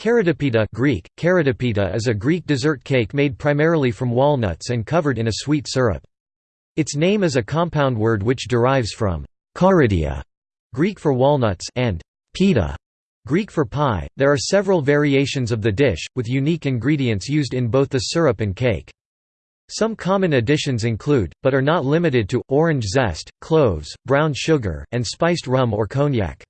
Karydopita Greek, karydopita is a Greek dessert cake made primarily from walnuts and covered in a sweet syrup. Its name is a compound word which derives from «karydia», Greek for walnuts, and pita, Greek for pie. There are several variations of the dish, with unique ingredients used in both the syrup and cake. Some common additions include, but are not limited to, orange zest, cloves, brown sugar, and spiced rum or cognac.